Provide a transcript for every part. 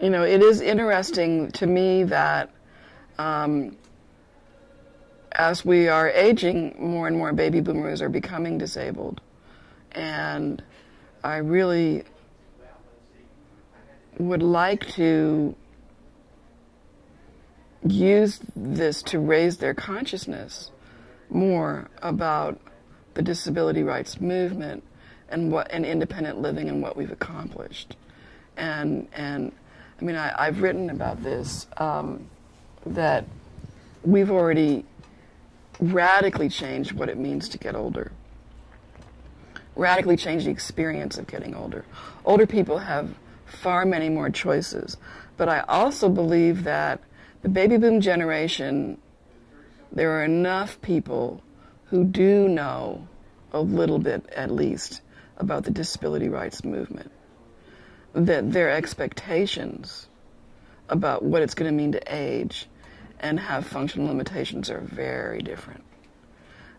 you know, it is interesting to me that um, as we are aging, more and more baby boomers are becoming disabled. And I really would like to use this to raise their consciousness more about the disability rights movement and what and independent living and what we've accomplished. And and I mean I, have written about this um, that we've already radically changed what it means to get older. Radically changed the experience of getting older. Older people have far many more choices. But I also believe that the baby boom generation, there are enough people who do know a little bit at least about the disability rights movement. That their expectations about what it's going to mean to age and have functional limitations are very different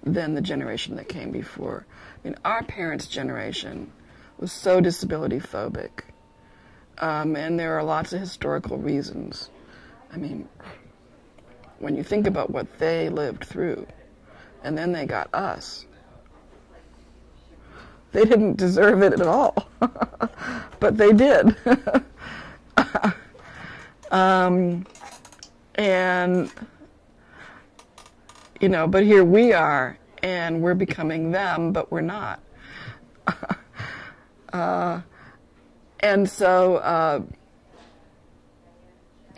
than the generation that came before. I mean, our parents' generation was so disability phobic. Um, and there are lots of historical reasons. I mean, when you think about what they lived through, and then they got us, they didn't deserve it at all, but they did. um, and, you know, but here we are, and we're becoming them, but we're not. uh, and so uh,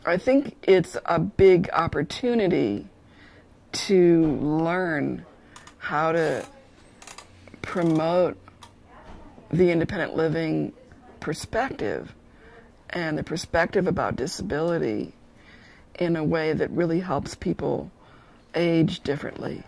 I think it's a big opportunity to learn how to promote the independent living perspective and the perspective about disability in a way that really helps people age differently